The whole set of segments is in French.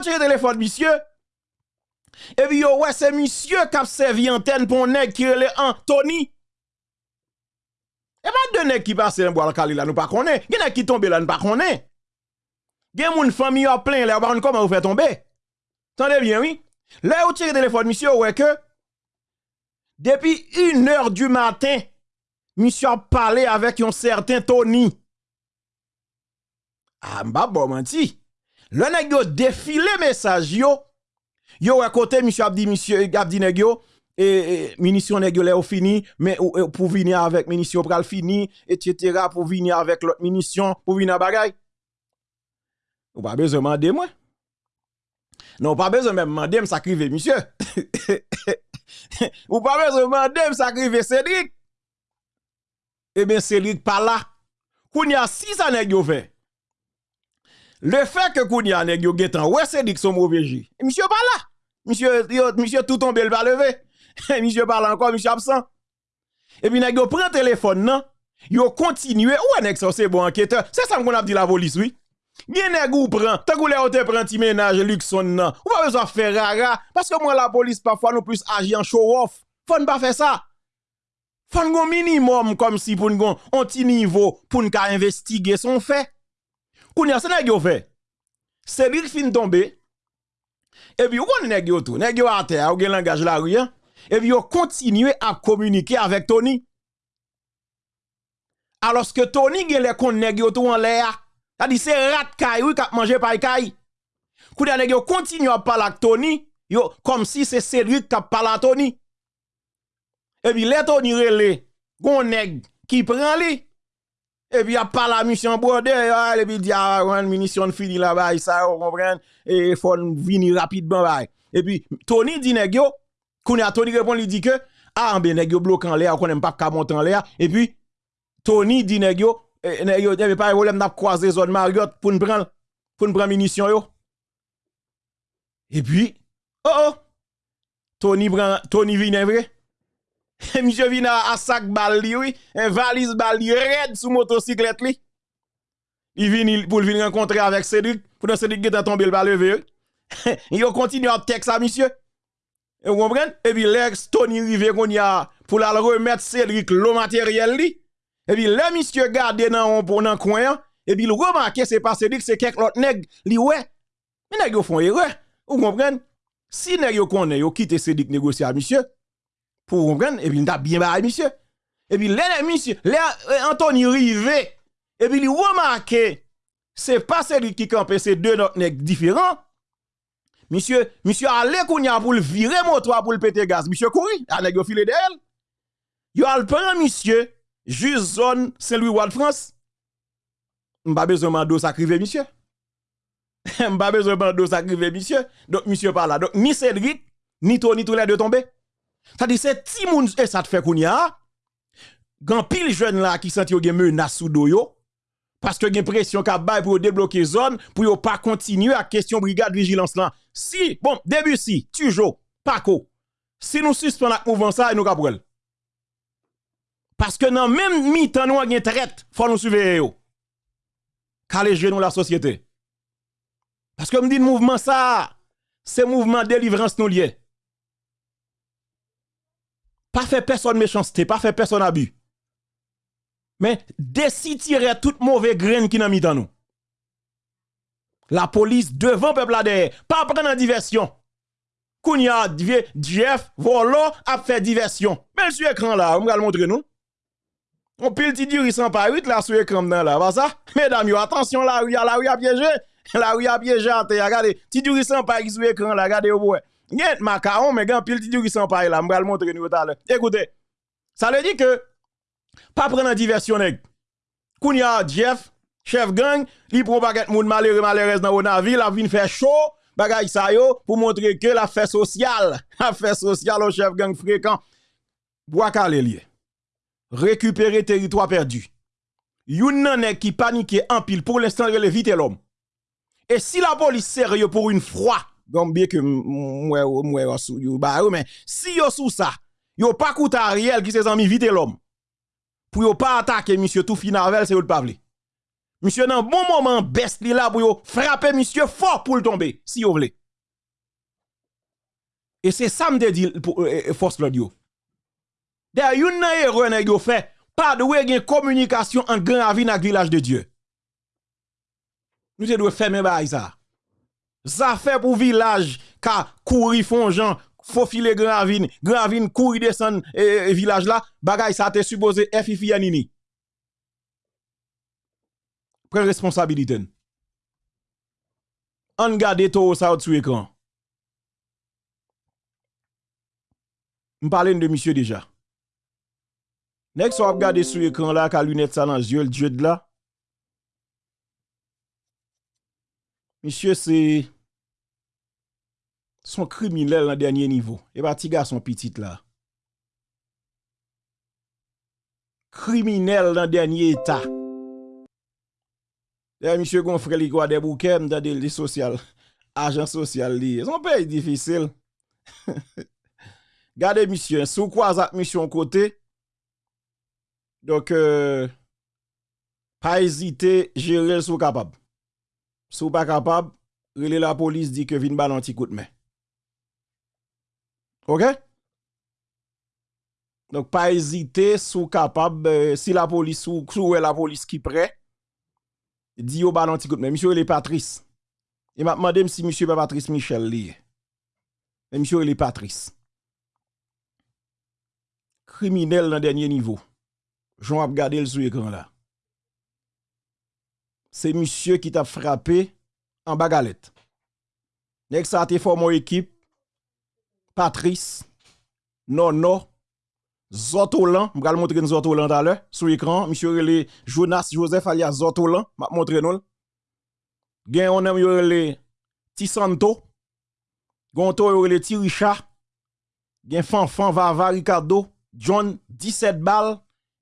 tire téléphone monsieur. Et puis ouais c'est monsieur qui a servi antenne pour nèg qui relè Anthony. Et pas de nèg qui passe dans bois Kali là nous pas connaît. Gen nèg qui tombe là nous pas connaît. Gen moun famille a plein là pas comment vous fait tomber? Tendez bien oui. Là où tire téléphone monsieur ouais que depuis une heure du matin, monsieur a parlé avec un certain Tony. Ah, m'a bon menti. Le nèg yo défilé message yo. Yo à côté monsieur a dit monsieur a dit nèg yo et, munition nèg yo fini mais pour venir avec munition pral fini etc. pour venir avec l'autre munition pour venir bagay. Ou pas besoin demander moi. Non, pas besoin même demander me sacrifier monsieur. Ou pas besoin demander me sacrifier Cédric. Eh bien Cédric pas là. Kounya si ça nèg yo fait. Le fait que Kounia nèg yo getan, ouais c'est dit que son mauvais jeu. Monsieur pas là. Monsieur monsieur tout tombé le pas levé. monsieur parle encore, monsieur absent. Et puis nèg prend téléphone non, yo continue ouais nèg c'est bon enquêteur? C'est ça qu'on a dit la police oui. Bien nèg prend, tant que ou te prend ménage Luxon non? Ou pas besoin faire rara parce que moi la police parfois nous plus agir en show off. Faut ne pas faire ça. Faut un minimum comme si pour un petit niveau pour nous investiguer son fait. Kounya, c'est nèg yo fait. Lui qui fin tomber. Et puis, on nèg yo tout. Nèg yo à terre, ou gen langage la. Hein. Et puis, yo continue à communiquer avec Tony. Alors que Tony gen les kon nèg yo tout en l'air. Ça dit c'est rat kay oui k'ap manger par kay. Kounya nèg yo continue à parler avec Tony, yo comme si c'est Cédric qui parle à Tony. Et puis, les Tony relé, gon nèg qui prend li. Et puis, il a pas la mission bordé, et puis il dit, ah, une munition fini là-bas, ça, vous comprenez, et il faut venir rapidement, Et puis, Tony dit, nèg yo, a Tony répond, il dit que, ah, ben, nèg yo bloqué en l'air, qu'on n'aime pas qu'à monter en l'air, et puis, Tony dit, nèg yo, nèg yo, pas de problème, n'a croisé zone Marriott pour nous prendre, pour nous prendre munition yo. Et puis, oh, oh, Tony prend, Tony vient vrai. Monsieur vient à sac bal oui, un valise bal li red sous motocyclette li. Il vient pour venir rencontrer avec Cédric, pour Cédric qui tombé le bal. Il continue à texte à monsieur. Et vous comprenez? Et puis l'ex Tony a pour la remettre Cédric le matériel li. Et puis le monsieur garde dans un coin et puis il remarque c'est pas Cédric c'est quelque autre nèg li ouais. Mais nèg yo font erreur. Vous comprenez? Si nèg yo quitte Cédric négocier à monsieur pour comprendre, et puis il t'a bien barré, monsieur. Et puis, les monsieur, euh, Anthony Rivet, et puis il remarque, c'est pas celui qui campe, c'est deux autres différents. Monsieur, monsieur, allez kounya pour le virer moto pour le péter gaz. Monsieur couri, a nèg yo filé d'elle. Yo al prend monsieur, juste zone Saint-Louis-Wad France. M'pa besoin mando sacrivé monsieur. M'pa besoin mando sacrivé monsieur. Donc monsieur pas là. Donc ni Cédric, ni Tony tous les deux tombés. Dit c'est ti moun et ça te fait kounya. Gan pile jeune là qui senti gen menace sous do yo parce que gen pression ka bay pour débloquer zone pour yo pas continuer à question brigade vigilance là. Si bon début si toujours pas ko. Si nous suspendons la mouvement ça nous kapral. Parce que dans même mi-temps nous gen traite, faut nous surveiller yo. Calé nous la société. Parce que me dit mouvement ça, c'est mouvement délivrance nous lié. Pas faire personne méchanceté, pas faire personne abus. Mais tirer toute mauvaise graine qui n'a mis dans nous. La police devant peuple là derrière, pas prendre en diversion. Kounya, Jeff, volo, a fait diversion. Mais sur écran là, on va le montrer nous. On pile ti duri sans pas 8 là sur écran là, pas ça? Mesdames, attention là, oui, là, oui, a piégé. Là, oui, a piégé, regardez. Ti duri sans pas sur écran là, regardez au bout. Gen macaron, mais gen pile qui sont pas là, m'bral montrer nous tout. Écoutez, ça veut dire que pas prendre diversion nèg. Kounya Jeff, chef gang, li baguette moun malheureux malheureuse dans la vinn faire chaud, bagay sa yo pour montrer que la fête sociale, la fête sociale au chef gang fréquent. Bois lié. Récupérer territoire perdu. Youn nan qui panique en pile pour l'instant vite l'homme. Et si la police sérieux pour une fois comme bien que moi moi mais si yo sous ça yo pas coûte Ariel qui ses amis vite l'homme pour yo pas attaquer monsieur tout finavel c'est yo pas Monsieur nan bon moment best li là pour yo frapper monsieur fort pour le tomber si vous voulez. Et c'est ça me dit pour euh, euh, force l'audio. D'ailleurs, une erreur nèg yo fait pas de une communication entre Grand Ravine et village de Dieu. Nous devons fermer ça. Ça Zafè pour village, ka kouri fonjan, fofile gravine, gravine kouri descend et, e village là, bagay ça te supposé e FIFI Yanini. Prends responsabilité. On garde tout ça sur écran. M'parle de monsieur déjà. Nek so ap gade sou ekran la ka lunet sa nan zyol djed la, Monsieur, c'est son criminel dans dernier niveau. Et pas petit son petit là. Criminel dans dernier état. Et monsieur Gonfré li quoi des bouquets dans des social. Agent social. Son pays difficile. Gardez monsieur, sous quoi ça mission côté. Donc euh, pas hésiter, gérer sous capable. Sous pas capable, relé la police dit que vin bal anti coup de main. OK? Donc pas hésiter sous capable euh, si la police ou sous la police qui prêt dit au bal anti coup de main. Monsieur il est Patrice. Il m'a demandé si monsieur pas Patrice Michel li. Mais monsieur il est Patrice. Criminel dans dernier niveau. Jean a regardé le sur l'écran là c'est monsieur qui t'a frappé en bagalette. Nek ça formé équipe? Patrice Nono Zotolan, je vais montrer Zotolan tout l'heure sur l'écran, monsieur le Jonas Joseph alias Zotolan, m'a montrer nous. Gen on aime le Tisanto, Gonto le Tiricha, gen Fanfan Vava Ricardo, John 17 balles,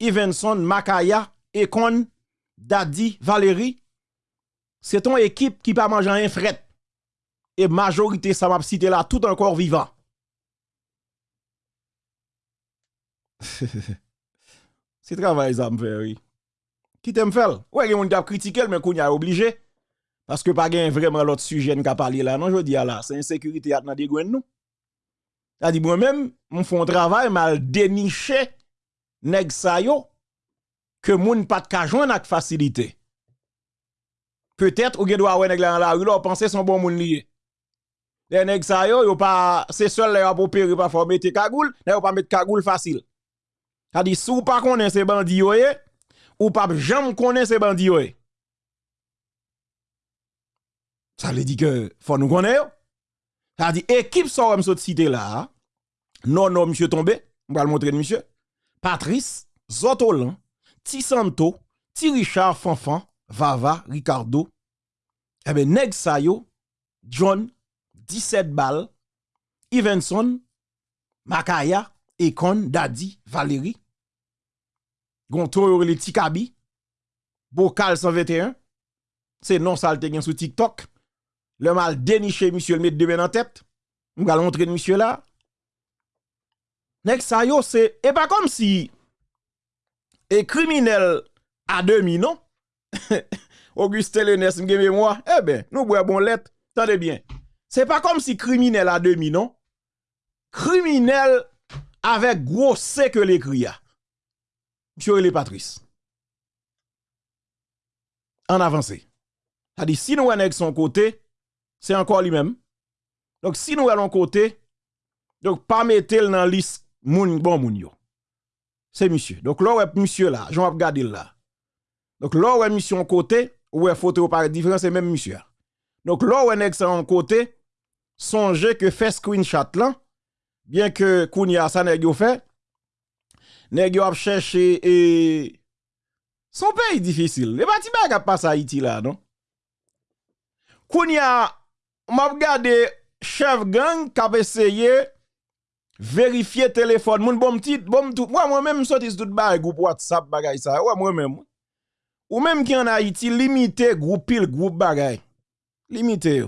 Evenson Makaya, Ekon Daddy, Valérie, c'est ton équipe qui pas manger un fret. Et majorité, ça m'a cité là, tout encore vivant. c'est travail, ça me fait, oui. Qui t'aime faire? Ouais, il y a critiqué, mais qu'on y a obligé. Parce que pas gain vraiment l'autre sujet qui a parlé là. Non, je dis là, c'est insécurité à dans des nous. Dit moi-même, mon font travail mal déniché nèg sa yo que moun pas de joindre avec facilité. Peut-être ou gen doit wè nèg la la rue là penser son bon moun lié. Les nèg sa yo yo pas c'est seul là pour opérer pas faut mettre cagoule, yo pas mettre cagoule facile. Ça dit sou pas connaît ces bandits yo ou pas jamais connaît ces bandits yo. Ça veut dire que faut nous connaître. Ça dit équipe sort me cité là. Non non monsieur tombé, on va le montrer monsieur. Patrice Zotolan Ti Santo, Ti Richard Fanfan, Vava, Ricardo, eh ben neg Sayo, John, 17 bal, Ivenson, Makaya, Ekon, Dadi, Valérie, Gonto yo le Tikabi, Bokal 121, se non salte gen sou TikTok, le mal déniché monsieur le met de en tête, nous allons montrer monsieur là. Neg Sayo c'est et pas comme si et criminel à demi, non? Auguste Lenes, m'geme moi, eh ben, nous bois bon lettre, tendez bien. C'est pas comme si criminel à demi, non? Criminel avec gros C que l'écrit. Monsieur les Patrice. En avancé. Dit, si nous avec son côté, c'est encore lui-même. Donc, si nous allons côté, donc, pas mettre dans la liste moun bon moun c'est monsieur. Donc là, ouais, monsieur là, j'en regarder là. Donc là, ouais, monsieur en côté, ouais, photo par différent, c'est même monsieur. Donc là, ouais, nèg en côté, songez que fait screenshot là, bien que Kounia ça nèg yo fait, nèg cherché et son pays difficile. Les bâtiments qui passe à Haïti là, non? Kounia, m'a chef gang qui a essayé vérifier téléphone. Moun bon petit bon tout. Moi moi même sorti tout bagay groupe WhatsApp bagay ça. Ouais moi même. Ou même qui en Haïti limité groupe pile groupe bagay limité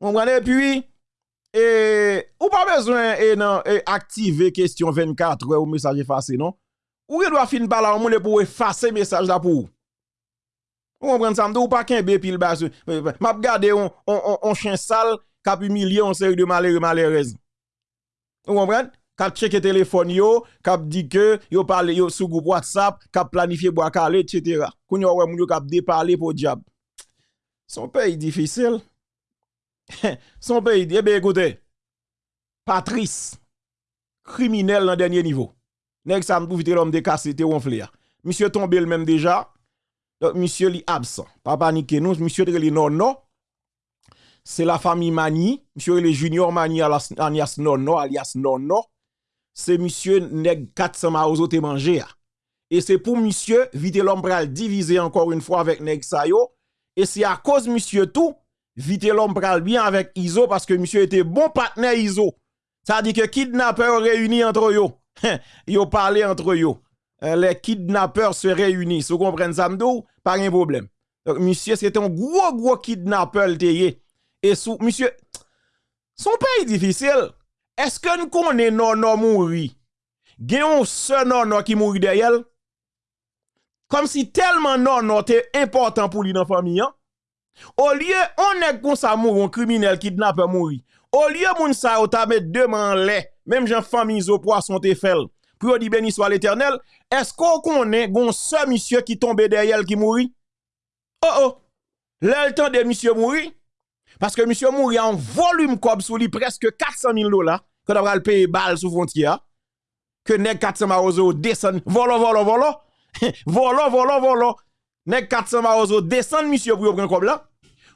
on et puis et ou pas besoin et non et activer question 24 ou message effacé non? Ou doit fin par là on pour effacer message là pour Vous. Comprenez ça? Ou pas qu'un pile bas. M'a regardé on, on, on, chien sale a humilié en série de malheureux malheureuses. Vous comprenez? Kap cheke téléphone yo, kap dit que yo parle yo sous groupe WhatsApp, kap planifié bois calé, etc. Koun yo wè moun yo kap pour diable. Son pays difficile. Son pays, eh bien écoutez, Patrice, criminel dans dernier niveau. Nèg ça m'dou vite l'homme de te ronflé. Monsieur tombé le même déjà. Monsieur li absent. Pas paniquer nous, monsieur de non non. C'est la famille Mani, monsieur le junior Mani alias non non alias non non c'est monsieur nèg 400 maozo te. Et c'est pour monsieur vite l'homme diviser encore une fois avec nèg sayo. Et c'est à cause monsieur tout, vite l'homme bien avec Iso parce que monsieur était bon partenaire Iso. Ça dit que kidnappeurs réunis entre eux. yo parlé entre eux. Les kidnappeurs se réunissent. Vous comprenez ça, Pas un problème. Donc, monsieur, c'était un gros, gros kidnappeur. Et sous, monsieur, son pays difficile. Est-ce que nous connaissons non non mouri? Gen ce non non qui mouri derrière? Comme si tellement non non était important pour lui dans famille. Hein? Au lieu, on est comme ça un criminel kidnappeur mouri. Au lieu, moun sa ou ta met deux mains lait, même Jean famille au poisson te fait. Pour dire béni soit l'éternel, est-ce qu'on connaît gon ce monsieur qui tombe derrière qui mouri? Oh oh! Là, le temps de monsieur mouri, parce que monsieur mouri en volume comme sous presque 400 000 dollars on va le payer balle sous frontière que nèg 400 marozo descend. Volo volo volo. Volo volo volo. Nèg 400 marozo descend monsieur pour prendre comme là.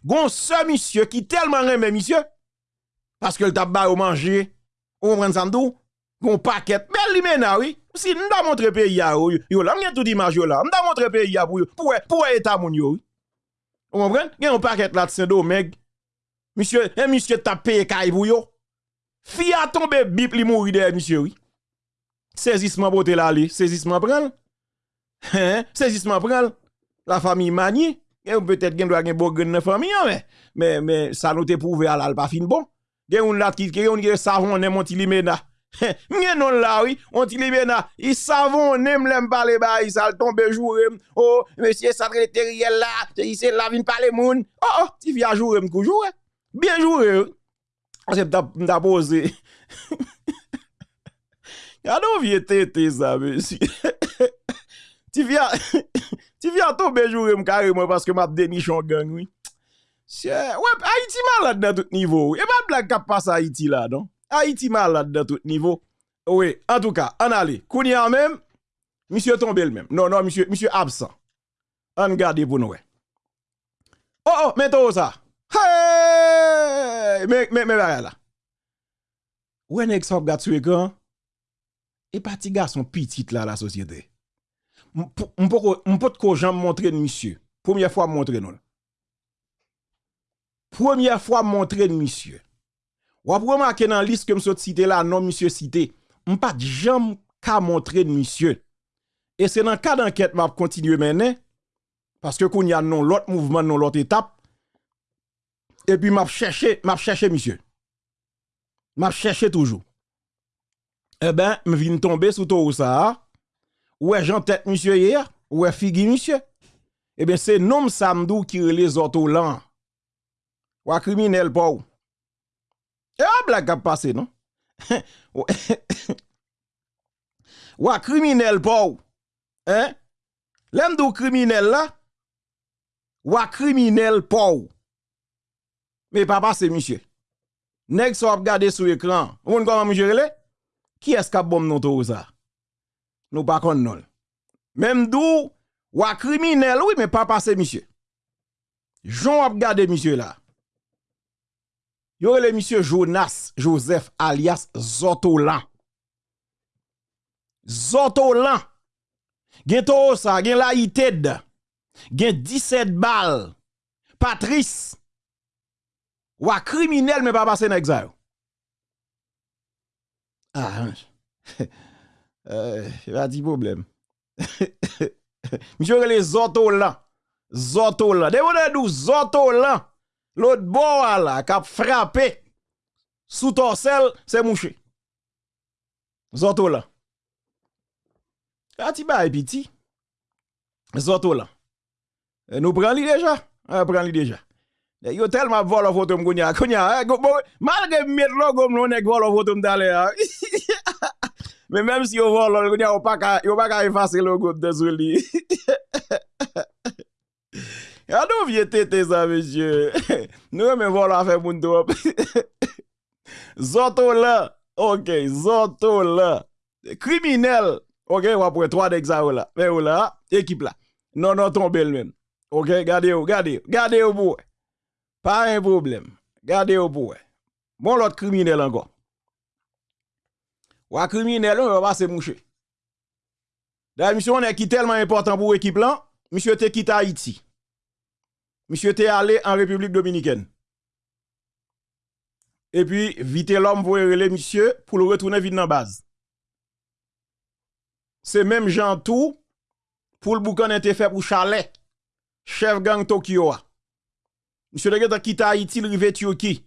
Gon ce monsieur qui tellement aime monsieur parce que le tabac au manger on prend ça ndou gon paquet. Mais lui mena oui. Si nous doit montrer pays ya yo là m'gen tout image là. M'da montrer pays ya pour pour pour état mon yo on comprend gen un paquet là de Saint-Domingue monsieur un monsieur t'a payé pour yo bip li mouri de monsieur oui. Saisissement boté là li, saisissement pral. Hein, saisissement pral. La famille mani, et peut-être gen doit gen bon gen famille hein, mais mais mais ça nous te prouvé à la pas fin bon. Gen on là qui gen on savon ne monti li mena. Mwen non là oui, on ti libena, il savon nem lem parler ba, il sal tombe jour. Oh, monsieur ça terriel là, il c'est la vin parler moun. Oh oh, ti via jour kou Bien jouer. Se mta pose. Yadou vie tete sa, monsi. Ti vya, ti vya tobe jure m kare mwen paske m ap deni chon gang, oui. Wep, Haiti malade nan tout nivou. E pa blag kap pas Haiti la, non? Haiti malade nan tout nivou. Oui, en tout ka, an ale. Kouni an men, misye tombe l men. Non, non, misye, misye absan. An gade pou nou we. Oh, oh, meto sa. Hey! Mais, mais, mais, là. Où est que gars tué quand? Et parti garçon petit là, la société. On peut ko jamais montrer monsieur. Première fois montrer nous. Première fois montrer monsieur. Ou après remarquer dans liste que je cité là, non monsieur cité. On pas jamais ka montrer monsieur. Et c'est dans le cas d'enquête m'a continuer mener parce que qu'on y a non l'autre mouvement non l'autre étape et puis m'a cherché, m'a cherché monsieur. M'a cherché toujours. Eh ben, me vient tomber sous tout ça. Ouais, j'en tête monsieur hier, ouais figi monsieur? Eh bien, c'est nom samdou qui les autos là. Ou criminel pas ou. Et a blague a passé, non? ou criminel pas ou. Hein? Do criminel là? Ou criminel pas ou. Mais papa, c'est monsieur. Nèg so regarder sur écran. On comment monsieur relé? Qui est-ce qui bom non tout ça? Nous pas non. Même d'où ou criminel oui mais papa c'est monsieur. Jean a regardé monsieur là. Yo le monsieur Jonas Joseph alias Zotolan. Zotolan. Gen to ça, gen la ited. Gen 17 balles. Patrice ou à criminel mais pas passer dans l'exil. Ah, euh, a dit problème. Monsieur les zoto là. Zoto là. De vous zoto. L'autre bois là, qui a frappé sous torsel, c'est mouché. Zoto là. A ti ba piti. Zoto là. Nous prenons lui déjà. On prend lui déjà. Yo telman volo voto m konya. Konya, eh, malge met logo m lonek volo voto m dale ah. ya. Men menm si yo volo, konya yo pa ka efase logo m deswe li. Ya nou vie tete sa, mesye. Nou yon men volo afe moun do ap. Zoto la. Ok, zoto la. Kriminel. Ok, wapwe 3 dek sa ou la. Men ou la, ekip la. Non, non, ton bel men. Ok, gade yo, gade yo, gade yo bouwe. Pas un problème. Gardez-vous pour. Bon, l'autre criminel encore. Ou criminel, on va passer moucher. La mission est qui tellement important pour l'équipe là, monsieur te quitté Haïti. Monsieur était allé en République Dominicaine. Et puis, vite l'homme pour les monsieur pour le retourner vite dans la base. C'est même Jean tout pour le boucan été fait pour Chalet, chef gang Tokyo. Monsieur de quitté Haïti, il rive.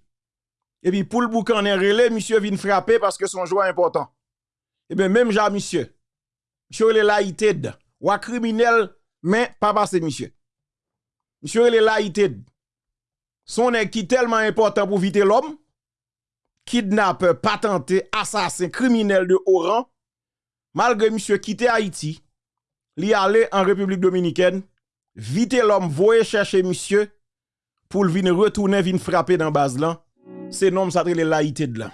Et puis pour le boucan est relé, monsieur vient frapper parce que son joueur important. Et bien même Jean monsieur. Monsieur est laïté ou criminel mais pas passé monsieur. Monsieur est laïté. Son est tellement important pour vite l'homme kidnappeur, patenté, assassin, criminel de haut rang, malgré monsieur quitté Haïti, li allé en République Dominicaine, vite l'homme voye chercher monsieur pour l vin retourner vin frapper dans base là. C'est nom ça la laïté de là.